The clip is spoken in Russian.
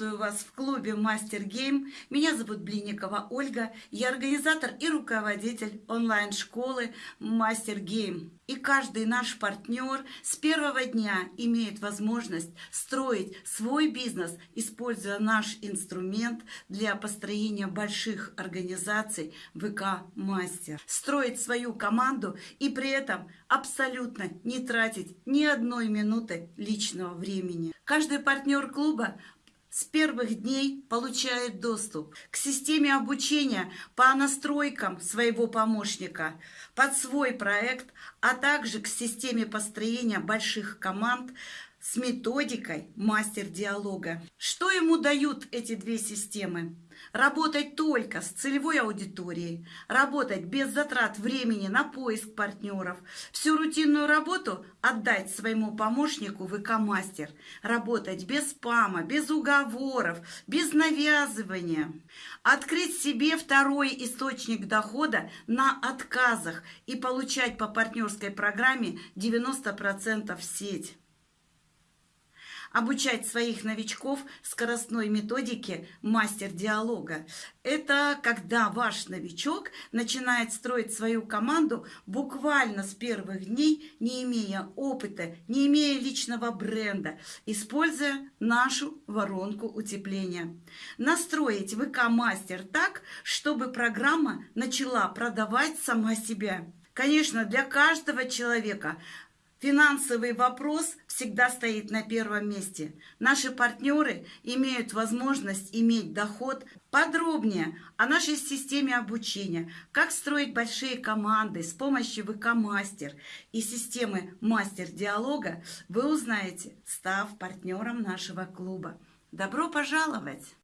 Приветствую вас в клубе Мастер Гейм. Меня зовут Блинникова Ольга. Я организатор и руководитель онлайн-школы Мастер Гейм. И каждый наш партнер с первого дня имеет возможность строить свой бизнес, используя наш инструмент для построения больших организаций ВК Мастер. Строить свою команду и при этом абсолютно не тратить ни одной минуты личного времени. Каждый партнер клуба с первых дней получает доступ к системе обучения по настройкам своего помощника под свой проект, а также к системе построения больших команд с методикой мастер диалога. Что ему дают эти две системы? Работать только с целевой аудиторией, работать без затрат времени на поиск партнеров, всю рутинную работу отдать своему помощнику ВК-мастер, работать без спама, без уговоров, без навязывания, открыть себе второй источник дохода на отказах и получать по партнерской программе 90% в сеть обучать своих новичков скоростной методике мастер диалога. Это когда ваш новичок начинает строить свою команду буквально с первых дней, не имея опыта, не имея личного бренда, используя нашу воронку утепления. Настроить ВК-мастер так, чтобы программа начала продавать сама себя. Конечно, для каждого человека Финансовый вопрос всегда стоит на первом месте. Наши партнеры имеют возможность иметь доход подробнее о нашей системе обучения, как строить большие команды с помощью ВК-мастер и системы мастер-диалога, вы узнаете, став партнером нашего клуба. Добро пожаловать!